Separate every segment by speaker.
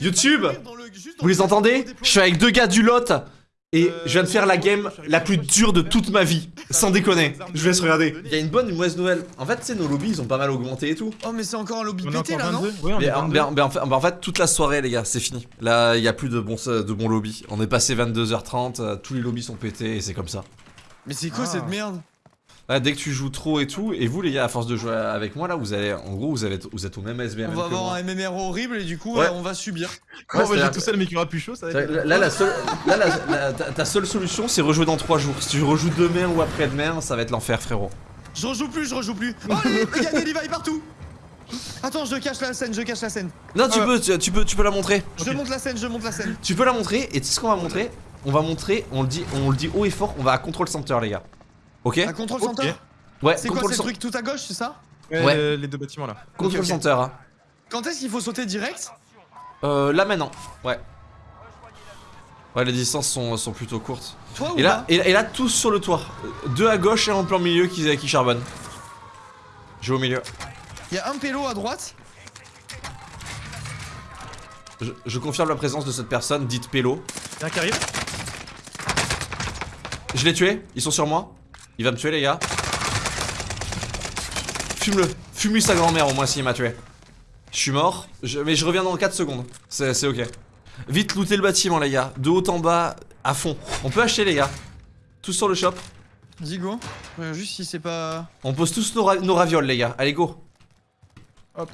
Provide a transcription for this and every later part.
Speaker 1: YouTube, Vous
Speaker 2: le-
Speaker 1: les entendez. Je suis avec deux gars du lot et
Speaker 2: Euh,
Speaker 1: je viens de faire la game la plus dure de toute ma vie, sans déconner. Je vous laisse
Speaker 2: de-
Speaker 1: regarder.
Speaker 2: de-
Speaker 1: Il y a une bonne mauvaise nouvelle. En fait, tu sais, nos lobbies, ils ont pas mal augmenté et tout.
Speaker 2: Oh, mais c'est encore un lobby pété là, non
Speaker 3: 22 Oui, on
Speaker 1: Mais,
Speaker 3: est
Speaker 1: en,
Speaker 3: 22.
Speaker 1: mais en- mais en fait, bah, en fait, toute la soirée, les gars, c'est fini. Là, il y a plus de bons, de bons lobbies. On est passé 22h30, euh, tous les lobbies sont pétés et c'est comme ça.
Speaker 2: Mais c'est quoi
Speaker 3: Ah.
Speaker 2: cette merde
Speaker 1: Ouais, dès que tu joues trop et tout, et vous les gars, à force de jouer avec moi là, vous allez, en gros, vous, avez, vous êtes au même SBM.
Speaker 2: On va avoir
Speaker 1: moi.
Speaker 2: un MMR horrible et du coup,
Speaker 1: Ouais.
Speaker 2: euh, on va subir.
Speaker 3: On va jouer tout seul, mais qu'il y aura plus chaud, ça va être.
Speaker 1: Là, la seule, là, la- la- ta, ta seule solution, c'est rejouer dans 3 jours. Si tu rejoues demain ou après-demain, ça va être l'enfer, frérot.
Speaker 2: Je rejoue plus, je rejoue plus. Oh, il y a des Levi partout Attends, je cache la scène, je cache la scène.
Speaker 1: Non, tu
Speaker 3: Ah
Speaker 1: peux, tu, tu peux, tu peux la montrer.
Speaker 2: Je monte la scène, je monte la scène.
Speaker 1: Tu peux la montrer. Et tu sais ce qu'on va montrer? On va montrer, on le dit, on le dit haut et fort. On va à control center, les gars. Ok
Speaker 3: Ok.
Speaker 2: center
Speaker 1: Ouais.
Speaker 2: C'est quoi
Speaker 1: control
Speaker 2: ce
Speaker 1: cen-
Speaker 2: truc tout à gauche, c'est ça
Speaker 3: Ouais,
Speaker 1: Ouais.
Speaker 3: les- les deux bâtiments là.
Speaker 1: Control
Speaker 2: Ok, ok.
Speaker 1: center. hein.
Speaker 2: Quand est-ce qu'il faut sauter direct
Speaker 1: Euh, là maintenant. Ouais. Ouais, les distances sont, sont plutôt courtes.
Speaker 2: Toi ou
Speaker 1: Et là,
Speaker 2: pas
Speaker 1: et, et là, tous sur le toit. Euh, Deux à gauche et un en plein milieu qui, qui charbonne. Je vais au milieu.
Speaker 2: Il y a un pélo à droite.
Speaker 1: Je, je confirme la présence de cette personne, dite Pélo.
Speaker 3: Y'a un qui arrive?
Speaker 1: Je l'ai tué, ils sont sur moi. Il va me tuer, les gars. Fume-le. Fume-lui sa grand-mère, au moins, s'il m'a tué. Je suis mort, je- mais je reviens dans 4 secondes. C'est ok. Vite looter le bâtiment, les gars. De haut en bas, à fond. On peut acheter, les gars. Tous sur le shop.
Speaker 2: Vas-y, go. Juste si c'est pas.
Speaker 1: On pose tous nos, ra- nos ravioles, les gars. Allez, go.
Speaker 3: Hop.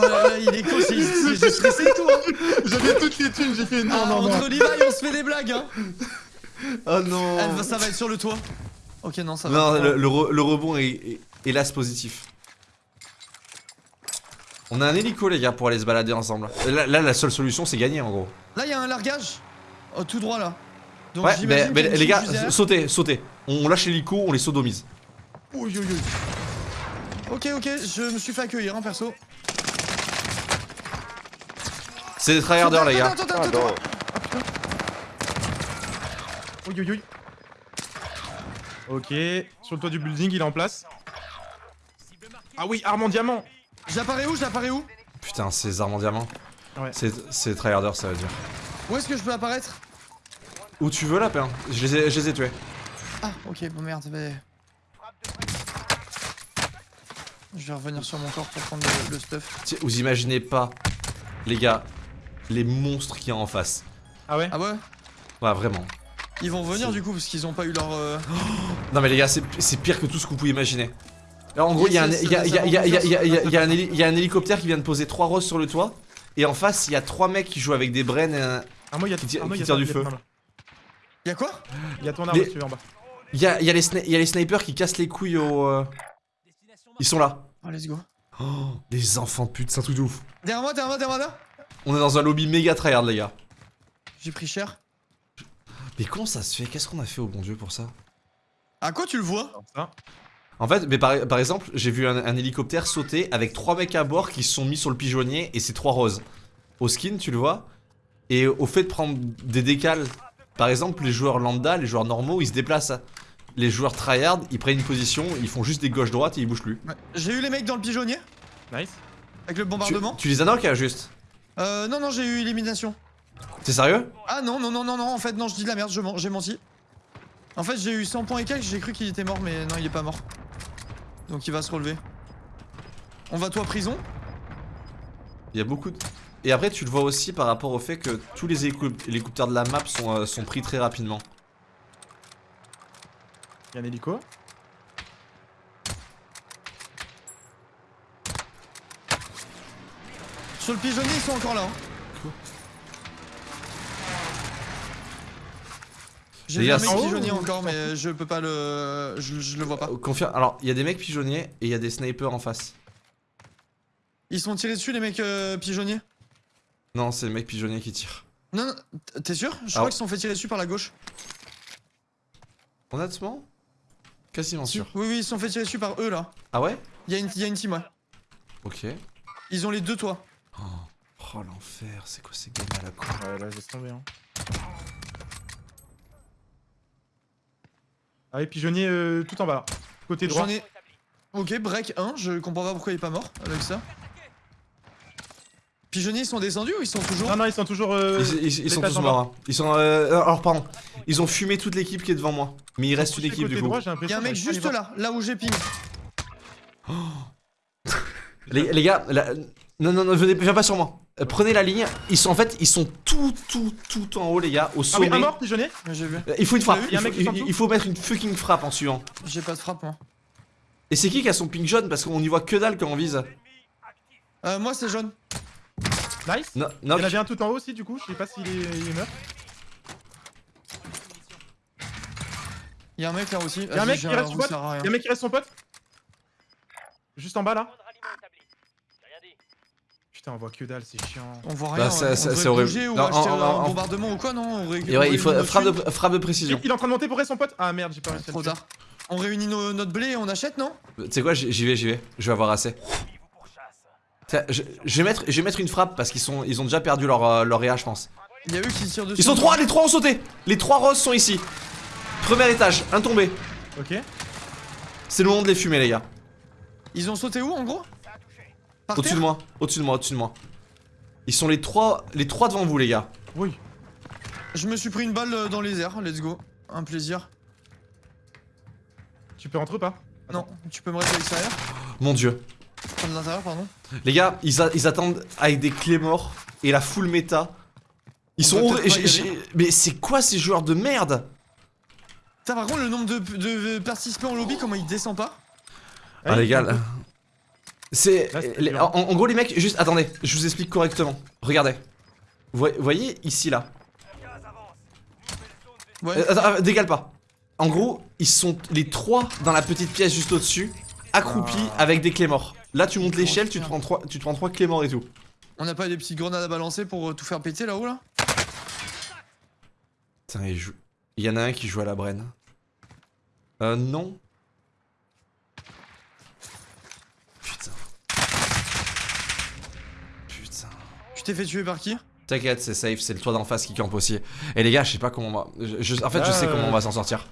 Speaker 2: Oh là là, il est con, j'ai stressé tout. Hein.
Speaker 3: J'avais toutes les thunes, j'ai fait non,
Speaker 2: Ah,
Speaker 3: non, non.
Speaker 2: entre Levi, on se fait des blagues. Hein.
Speaker 1: Oh non.
Speaker 2: Elle ça va être sur le toit. Ok, non, ça va.
Speaker 1: Non, le, le re- le rebond est, est- hélas positif. On a un hélico, les gars, pour aller se balader ensemble. Là, là, la seule solution, c'est gagner, en gros.
Speaker 2: Là, il y a un largage? Oh, tout droit là. Donc,
Speaker 1: ouais, mais,
Speaker 2: une
Speaker 1: les gars, sautez, sautez. On, lâche l'hélico, on les sodomise.
Speaker 2: Oui, oui. Ok, ok, je me suis fait accueillir, hein, perso.
Speaker 1: C'est des tryharders, les gars.
Speaker 2: Attends, attends, attends, attends.
Speaker 3: Oui, oui, oui. Ok, sur le toit du building, il est en place. Ah oui, arme en diamant
Speaker 2: J'apparais où J'apparais où?
Speaker 1: Putain, c'est des armes en diamant.
Speaker 3: Ouais.
Speaker 1: C'est tryharders, ça veut dire.
Speaker 2: Où est-ce que je peux apparaître?
Speaker 1: Où tu veux, lapin Je les ai, je les ai tués.
Speaker 2: Ah, ok, bon merde, mais... Je vais revenir sur mon corps pour prendre le, le stuff.
Speaker 1: Tiens, Vous imaginez pas, les gars, les monstres qu'il y a en face.
Speaker 3: Ah ouais
Speaker 2: Ah ouais
Speaker 1: Ouais, vraiment.
Speaker 2: Ils vont venir du coup parce qu'ils ont pas eu leur... euh,
Speaker 1: Non mais les gars, c'est c'est pire que tout ce que vous pouvez imaginer. Alors en gros, il y, a un-
Speaker 2: Yes,
Speaker 1: il y a-
Speaker 2: yes,
Speaker 1: il y a- il y a- il y a- il y a- il y a- il y a un
Speaker 2: yes.
Speaker 1: héli- il y a un hélicoptère qui vient de poser trois roses sur le toit. Et en face, il y a trois mecs qui jouent avec des brains. et un-
Speaker 3: Ah moi, il y a
Speaker 1: Qui tire-
Speaker 3: ah, moi,
Speaker 1: qui
Speaker 3: il y a
Speaker 1: tire du
Speaker 3: il y a
Speaker 1: feu.
Speaker 2: quoi
Speaker 3: Il y a ton arme
Speaker 1: Les-
Speaker 3: en bas.
Speaker 1: Il y a, il y a les sni- il y a les snipers qui cassent les couilles au... euh, Ils sont là.
Speaker 2: Oh, let's go.
Speaker 1: Oh, les enfants de pute, c'est un truc de ouf.
Speaker 2: Derrière moi, derrière moi, derrière moi, là
Speaker 1: On est dans un lobby méga tryhard, les gars.
Speaker 2: J'ai pris cher.
Speaker 1: Mais comment ça se fait? Qu'est-ce qu'on a fait au bon Dieu pour ça?
Speaker 2: À quoi tu le vois?
Speaker 1: En fait, mais par, par exemple, j'ai vu un, un hélicoptère sauter avec trois mecs à bord qui se sont mis sur le pigeonnier et c'est trois roses. Au skin, tu le vois. Et au fait de prendre des décales, par exemple, les joueurs lambda, les joueurs normaux, ils se déplacent. Les joueurs tryhard, ils prennent une position, ils font juste des gauches-droites et ils bougent plus.
Speaker 2: Ouais. J'ai eu les mecs dans le pigeonnier
Speaker 3: Nice.
Speaker 2: avec le bombardement.
Speaker 1: tu les as knock, hein, juste
Speaker 2: Euh, non, non, j'ai eu élimination.
Speaker 1: T'es sérieux?
Speaker 2: Ah non, non, non, non, non, en fait, non, je dis de la merde, j'ai menti. En fait, j'ai eu 100 points et quelques, j'ai cru qu'il était mort, mais non, il est pas mort. Donc il va se relever. On va toi prison
Speaker 1: Il y a beaucoup de... Et après, tu le vois aussi par rapport au fait que tous les hélico- hélicoptères de la map sont, euh, sont pris très rapidement.
Speaker 3: Il y a un hélico?
Speaker 2: Sur le pigeonnier, ils sont encore là. hein. J'ai mec
Speaker 1: c'est-
Speaker 2: pigeonnier encore, mais je peux pas le... Je, je le vois pas.
Speaker 1: Euh, Confirme. Alors, il y a des mecs pigeonniers et il y a des snipers en face.
Speaker 2: Ils sont tirés dessus, les mecs euh, pigeonniers?
Speaker 1: Non, c'est les mecs pigeonniers qui tirent.
Speaker 2: Non, non, t'es sûr? Je
Speaker 1: Ah.
Speaker 2: crois qu'ils sont fait tirer dessus par la gauche.
Speaker 1: Honnêtement Quasiment sûr.
Speaker 2: Oui, oui, ils sont fait tirer dessus par eux, là.
Speaker 1: Ah ouais?
Speaker 2: Il y, a une- il y a une team, ouais.
Speaker 1: Ok.
Speaker 2: Ils ont les deux toits.
Speaker 1: Oh, oh, l'enfer, c'est quoi ces games à la con
Speaker 3: Ouais, là, j'ai tombé. Hein. Ah, et pigeonnier euh, tout en bas. Côté droit.
Speaker 2: J'en ai. Ok, break 1, je comprends pas pourquoi il est pas mort avec ça. Pigeonniers, ils sont descendus ou ils sont toujours
Speaker 3: Non, non, ils sont toujours. euh,
Speaker 1: Ils, ils- ils sont tous morts. hein. Ils sont. euh, alors, pardon. Ils ont fumé toute l'équipe qui est devant moi. Mais il reste une équipe du coup.
Speaker 2: Il y a un mec juste là, là où j'ai ping.
Speaker 1: Les, les gars, la- non, non, non, venez, viens pas sur moi. Euh, prenez la ligne. Ils sont en fait, ils sont tout, tout, tout en haut, les gars, au
Speaker 3: Ah, oui,
Speaker 1: sommet.
Speaker 3: un mort, pigeonnier
Speaker 2: Ouais, J'ai vu.
Speaker 1: Euh, il faut une frappe.
Speaker 3: Il y a un
Speaker 1: Il
Speaker 3: mec
Speaker 1: faut, il- il mettre une fucking frappe en suivant.
Speaker 2: J'ai pas de frappe moi.
Speaker 1: Et c'est qui qui a son ping jaune? Parce qu'on y voit que dalle quand on vise.
Speaker 2: Euh, moi c'est jaune.
Speaker 3: Nice.
Speaker 1: Non,
Speaker 3: Il y en avait un tout en haut aussi, du coup. Je sais pas s'il est, il est meurt.
Speaker 2: Il y a un mec là aussi.
Speaker 3: y a un mec qui reste sur boîte.
Speaker 2: Il
Speaker 3: Il y a un mec qui reste son pote. Juste en bas là. Putain, on voit que dalle, c'est chiant.
Speaker 2: On voit
Speaker 1: Bah,
Speaker 2: rien.
Speaker 1: ça-
Speaker 2: ouais. On
Speaker 1: ça- horrible.
Speaker 2: bouger ou
Speaker 1: Non,
Speaker 2: acheter
Speaker 1: en-
Speaker 2: un
Speaker 1: en- en-
Speaker 2: bombardement ou quoi non on
Speaker 1: ouais, il faut
Speaker 2: réunit
Speaker 1: frappe
Speaker 2: notre
Speaker 1: de, frappe de
Speaker 3: Il,
Speaker 1: précision.
Speaker 3: il est en train de monter pour son pote. Ah merde, j'ai pas réussi
Speaker 2: Trop tard. On réunit nos- notre blé et on achète non
Speaker 1: Tu sais quoi, j'y vais, j'y vais. Je vais avoir assez. Je, je vais mettre, je vais mettre une frappe parce qu'ils sont, ils ont déjà perdu leur, euh, leur réa, je pense.
Speaker 2: Il y a eux qui tirent dessus.
Speaker 1: Ils sont trois, les trois ont sauté. Les trois roses sont ici. Premier étage, un tombé.
Speaker 3: Ok.
Speaker 1: C'est le moment de les fumer, les gars.
Speaker 2: Ils ont sauté où en gros
Speaker 1: Au-dessus de moi, au-dessus de moi, au-dessus de moi. Ils sont les trois, les trois devant vous, les gars.
Speaker 3: Oui.
Speaker 2: Je me suis pris une balle euh, dans les airs, let's go. Un plaisir.
Speaker 3: Tu peux rentrer ou pas?
Speaker 2: Non, tu peux me rester à l'extérieur
Speaker 1: Mon dieu.
Speaker 2: Enfin de l'intérieur, pardon.
Speaker 1: Les gars, ils, a- ils attendent avec des clés morts et la full méta. Ils
Speaker 2: On
Speaker 1: sont Mais c'est quoi ces joueurs de merde?
Speaker 2: Putain, par contre, le nombre de, de participants au lobby, comment il descend pas?
Speaker 1: Ah, les gars, là. C'est.
Speaker 3: Dur.
Speaker 1: En, en gros, les mecs, juste attendez, je vous explique correctement. Regardez. Vous voyez- ici, là
Speaker 2: Ouais.
Speaker 1: Euh, attends, euh, dégale pas. En gros, ils sont les trois dans la petite pièce juste au-dessus, accroupis
Speaker 3: Ah.
Speaker 1: avec des clés morts. Là, tu montes
Speaker 2: Grosse
Speaker 1: l'échelle, tu te prends trois, tu te prends trois clés morts et tout.
Speaker 2: On n'a pas des petites grenades à balancer pour euh, tout faire péter là-haut là?
Speaker 1: Putain, il, joue- il y en a un qui joue à la brenne. Euh, non. Putain. Putain.
Speaker 2: Tu t'es fait tuer par qui
Speaker 1: T'inquiète, c'est safe, c'est le toit d'en face qui campe aussi. Et les gars, je sais pas comment on va. je- je- en fait, je sais comment on va s'en sortir.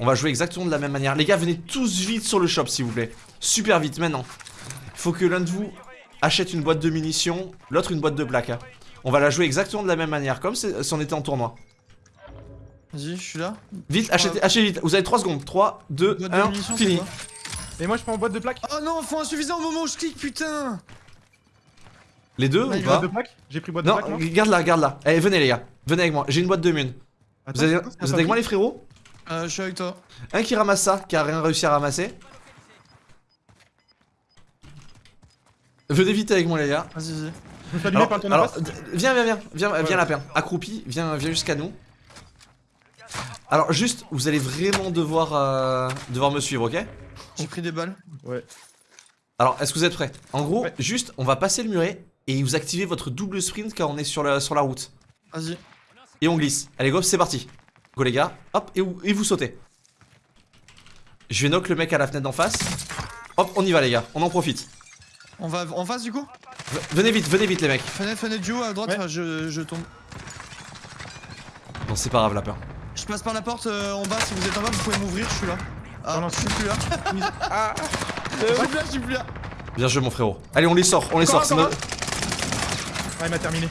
Speaker 1: On va jouer exactement de la même manière. Les gars, venez tous vite sur le shop, s'il vous plaît. Super vite, maintenant. Il faut que l'un de vous achète une boîte de munitions, l'autre une boîte de plaques. hein. On va la jouer exactement de la même manière, comme si on était en tournoi.
Speaker 2: Vas-y, je suis là.
Speaker 1: Vite, achetez, achetez vite. Vous avez 3 secondes. 3, 2,
Speaker 2: Boîte de
Speaker 1: 1,
Speaker 2: munitions, c'est
Speaker 1: fini.
Speaker 3: Et moi je prends boîte de plaques.
Speaker 2: Oh non, faut insuffisant au moment où je clique, putain
Speaker 1: Les deux
Speaker 2: Ouais,
Speaker 1: ou pas
Speaker 3: J'ai pris boîte de
Speaker 1: Non,
Speaker 3: plaques moi.
Speaker 1: garde-la, garde-la. Allez, venez les gars. Venez avec moi. J'ai une boîte de mun.
Speaker 3: Attends,
Speaker 1: Vous, êtes avec moi les frérots?
Speaker 2: Euh, je suis avec toi.
Speaker 1: Un qui ramasse ça, qui a rien réussi à ramasser. Venez vite avec moi les gars.
Speaker 2: Vas-y, vas-y.
Speaker 3: Je me fais allumer
Speaker 1: Alors,
Speaker 3: par ton
Speaker 1: alors,
Speaker 3: impasse.
Speaker 1: d- viens, viens, viens, viens,
Speaker 3: Ouais.
Speaker 1: viens lapin. Accroupi, viens, viens jusqu'à nous. Alors juste, vous allez vraiment devoir, euh, devoir me suivre, ok?
Speaker 2: J'ai pris des balles.
Speaker 3: Ouais.
Speaker 1: Alors, est-ce que vous êtes prêts? En gros,
Speaker 3: Ouais.
Speaker 1: juste, on va passer le muret et vous activez votre double sprint quand on est sur la, sur la route.
Speaker 2: Vas-y.
Speaker 1: Et on glisse. Allez, go, c'est parti. Go les gars. Hop, et vous, et vous sautez. Je vais knock le mec à la fenêtre d'en face. Hop, on y va les gars, on en profite.
Speaker 2: On va en face du coup?
Speaker 1: V- Venez vite, venez vite les mecs.
Speaker 2: Fenêtre, fenêtre du haut à droite,
Speaker 3: Ouais.
Speaker 2: je, je tombe.
Speaker 1: Bon, c'est pas grave, lapin.
Speaker 2: Je passe par la porte euh, en bas, si vous êtes en bas, vous pouvez m'ouvrir, je suis là. Ah,
Speaker 3: Non, non,
Speaker 2: je suis plus là.
Speaker 3: Ah
Speaker 2: Je suis plus là, je suis plus là.
Speaker 1: Bien joué mon frérot. Allez, on les sort, on les
Speaker 3: Encore,
Speaker 1: sort.
Speaker 3: Ah, il m'a terminé.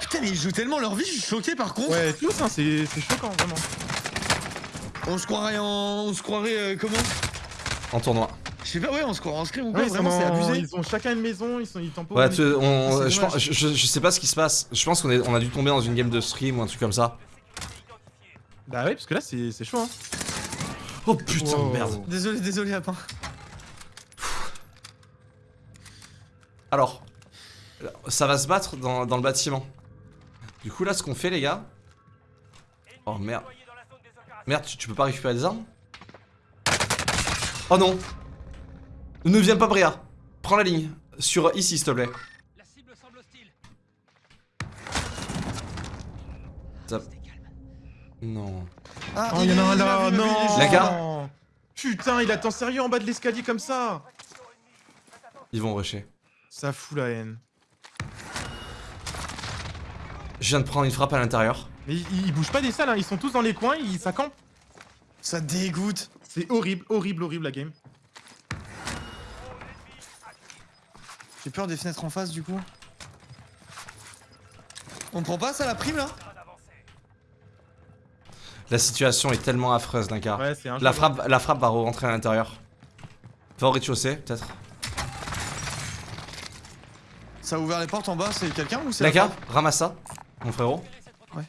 Speaker 2: Putain, mais ils jouent tellement leur vie, je suis choqué par contre.
Speaker 3: Ouais, tous, hein, c'est c'est choquant vraiment.
Speaker 2: On se croirait en. On se croirait euh, comment?
Speaker 1: En tournoi.
Speaker 2: Je sais pas, ouais, on se croirait en scrim ou quoi,
Speaker 3: Ouais,
Speaker 2: vraiment, c'est abusé.
Speaker 3: ils ont chacun une maison, ils sont ils tempo.
Speaker 1: Ouais, tu- on,
Speaker 2: Ah,
Speaker 1: je, pense- je, je- sais pas ce qui se passe. Je pense qu'on est- on a dû tomber dans une game de stream ou un truc comme ça.
Speaker 3: Bah ouais, parce que là c'est c'est chaud hein.
Speaker 1: Oh putain
Speaker 3: Wow.
Speaker 1: de merde.
Speaker 2: Désolé, désolé, Lapin.
Speaker 1: Alors, ça va se battre dans, dans le bâtiment. Du coup, là, ce qu'on fait, les gars. Oh merde. Merde, tu, tu peux pas récupérer des armes Oh non Ne viens pas, Bria. Prends la ligne. Sur ici, s'il te plaît.
Speaker 4: La cible semble hostile.
Speaker 1: Ça- Non.
Speaker 2: Ah,
Speaker 3: Oh, il y en a un là, non
Speaker 2: juste
Speaker 1: La
Speaker 2: bas.
Speaker 3: Putain, il attend sérieux en bas de l'escalier comme ça
Speaker 1: Ils vont rusher.
Speaker 3: Ça fout la haine.
Speaker 1: Je viens de prendre une frappe à l'intérieur.
Speaker 3: Mais ils, ils bougent pas des salles, hein. ils sont tous dans les coins, ils ça campe.
Speaker 2: Ça dégoûte.
Speaker 3: C'est horrible, horrible, horrible la game.
Speaker 2: J'ai peur des fenêtres en face du coup. On prend pas ça la prime là?
Speaker 1: La situation est tellement affreuse, Linka.
Speaker 3: Ouais, c'est un
Speaker 1: La frappe, la frappe va rentrer à l'intérieur. Va au rez-de-chaussée, peut-être.
Speaker 2: Ça a ouvert les portes en bas, c'est quelqu'un ou c'est la frappe?
Speaker 1: ramasse ça, mon frérot.
Speaker 2: Ouais.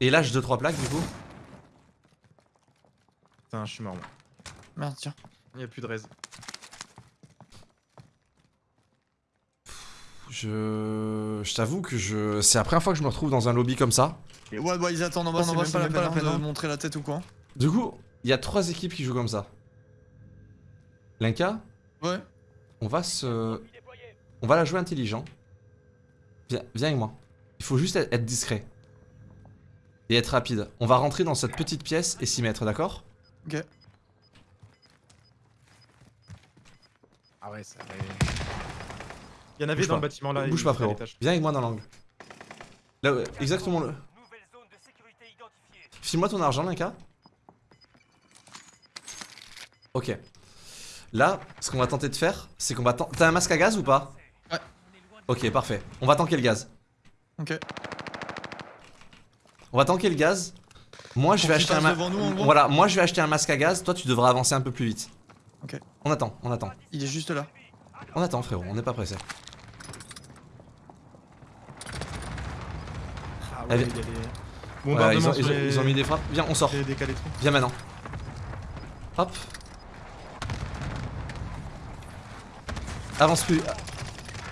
Speaker 1: Et lâche 2-3 plaques, du coup.
Speaker 3: Putain, je suis mort moi.
Speaker 2: Merde, tiens.
Speaker 3: Il y a plus de raise.
Speaker 1: Je, je t'avoue que je, c'est la première fois que je me retrouve dans un lobby comme ça.
Speaker 2: Ouais, ouais, ils attendent en bas, c'est
Speaker 3: en bas,
Speaker 2: même
Speaker 3: c'est
Speaker 2: pas la
Speaker 3: même pas la
Speaker 2: peine
Speaker 3: peine,
Speaker 2: de
Speaker 3: hein.
Speaker 2: montrer la tête ou quoi.
Speaker 1: Du coup, il y a trois équipes qui jouent comme ça. Linka,
Speaker 2: Ouais.
Speaker 1: on va se, on va la jouer intelligent. Viens, viens avec moi. Il faut juste être discret et être rapide. On va rentrer dans cette petite pièce et s'y mettre, d'accord?
Speaker 2: Ok.
Speaker 3: Ah ouais, ça Il y en avait
Speaker 1: Bouge
Speaker 3: dans
Speaker 1: pas.
Speaker 3: le bâtiment là.
Speaker 1: Bouge pas, frérot. Viens avec moi dans l'angle. Là, ouais, exactement le. File-moi ton argent, Linka. Ok. Là, ce qu'on va tenter de faire, c'est qu'on va tenter. T'as un masque à gaz ou pas?
Speaker 2: Ouais.
Speaker 1: Ok, parfait. On va tanker le gaz.
Speaker 2: Ok.
Speaker 1: On va tanker le gaz. Moi, je vais acheter un
Speaker 2: nous,
Speaker 1: Voilà, moi, je vais acheter un masque à gaz. Toi, tu devras avancer un peu plus vite.
Speaker 2: Ok.
Speaker 1: On attend, on attend.
Speaker 2: Il est juste là.
Speaker 1: On attend, frérot. On n'est pas pressé.
Speaker 3: Ah ouais, des
Speaker 1: ils, ont,
Speaker 3: sur
Speaker 1: ils ont-
Speaker 3: les-
Speaker 1: ils ont mis des frappes. Viens, on sort. Viens maintenant. Hop. Avance plus.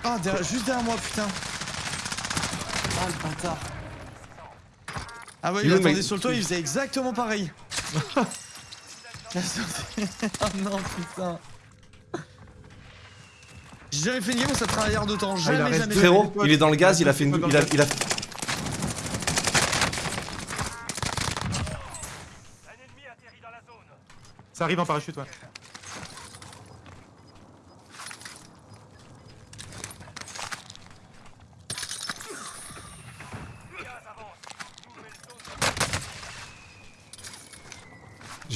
Speaker 2: Ah, derrière- juste derrière moi, putain. Ah, le bâtard. Ah ouais,
Speaker 1: Il
Speaker 2: il attendait sur le toit, il faisait exactement pareil. oh non, putain. J'ai jamais fait une game où ça travaillait de temps.
Speaker 3: il a
Speaker 2: Jamais,
Speaker 3: resté-
Speaker 2: jamais.
Speaker 1: Frérot, il est dans le gaz,
Speaker 3: Il a
Speaker 1: fait une.
Speaker 3: fait
Speaker 1: Il a, il a...
Speaker 3: Ça arrive en parachute, ouais.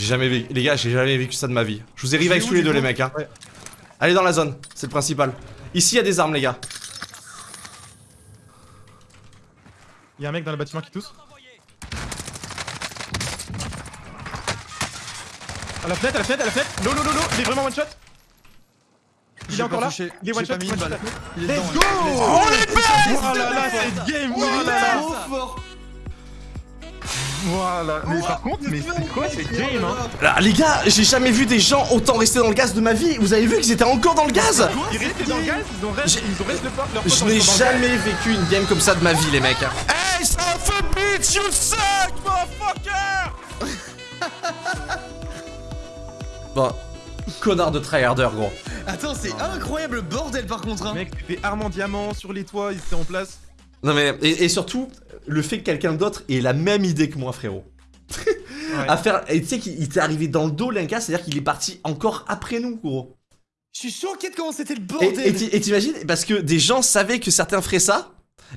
Speaker 1: J'ai jamais vécu. Les gars, j'ai jamais vécu ça de ma vie. Je vous ai revive tous les deux, les mecs. Hein.
Speaker 3: Ouais.
Speaker 1: Allez dans la zone, c'est le principal. Ici, il y a des armes, les gars.
Speaker 3: Il y a un mec dans le bâtiment qui tousse. À la fenêtre, à la fenêtre, à la fenêtre. L'eau, l'eau, l'eau, l'eau. Il est vraiment one shot. Il est encore là.
Speaker 2: touché.
Speaker 3: Il est one shot. one Let's go
Speaker 2: ouais.
Speaker 3: Oh les Oh là là, cette game Oh
Speaker 2: est
Speaker 3: là là
Speaker 2: trop fort.
Speaker 3: Voilà Mais par contre, mais c'est quoi cette game hein
Speaker 1: Là, les gars, j'ai jamais vu des gens autant rester dans le gaz de ma vie. Vous avez vu qu'ils étaient encore dans le gaz
Speaker 3: Ils restaient dans le gaz, ils ont resté, ils ont leur
Speaker 1: Je n'ai jamais vécu une game comme ça de ma vie, les mecs. Hey, son of a bitch, you suck, motherfucker Bon, connard de tryharder, gros.
Speaker 2: Attends, c'est incroyable le bordel par contre. Hein.
Speaker 3: Mec, c'était armes en diamant sur les toits, ils étaient en place.
Speaker 1: Non mais, et, et surtout, le fait que quelqu'un d'autre ait la même idée que moi, frérot.
Speaker 3: Ouais.
Speaker 1: À faire, et tu sais qu'il il t'est arrivé dans le dos, Linka, c'est-à-dire qu'il est parti encore après nous, gros.
Speaker 2: Je suis choqué de comment c'était le bordel.
Speaker 1: et t'i- et t'imagines, parce que des gens savaient que certains feraient ça,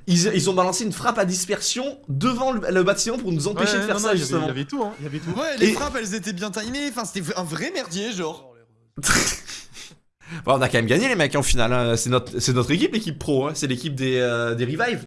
Speaker 1: ils, ils ont balancé une frappe à dispersion devant le, le bâtiment pour nous empêcher
Speaker 3: Ouais,
Speaker 1: de faire
Speaker 3: non,
Speaker 1: ça,
Speaker 3: non, il y avait-
Speaker 1: justement.
Speaker 3: Il y avait tout, hein, il y avait tout.
Speaker 2: Ouais, les
Speaker 1: Et-
Speaker 2: frappes elles étaient bien timées. Enfin, c'était un vrai merdier, genre.
Speaker 1: Bon, on a quand même gagné, les mecs, en final. hein. C'est notre, équipe, l'équipe pro. hein. C'est l'équipe des, euh, des Revive.